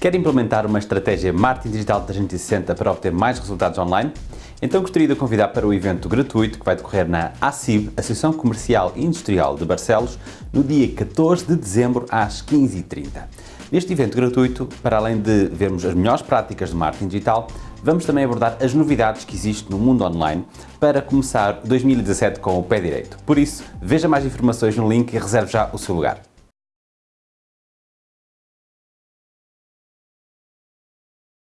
Quer implementar uma estratégia Marketing Digital 360 para obter mais resultados online? Então gostaria de convidar para o evento gratuito que vai decorrer na ACIB, Associação Comercial e Industrial de Barcelos, no dia 14 de dezembro às 15h30. Neste evento gratuito, para além de vermos as melhores práticas de marketing digital, vamos também abordar as novidades que existem no mundo online para começar 2017 com o pé direito. Por isso, veja mais informações no link e reserve já o seu lugar.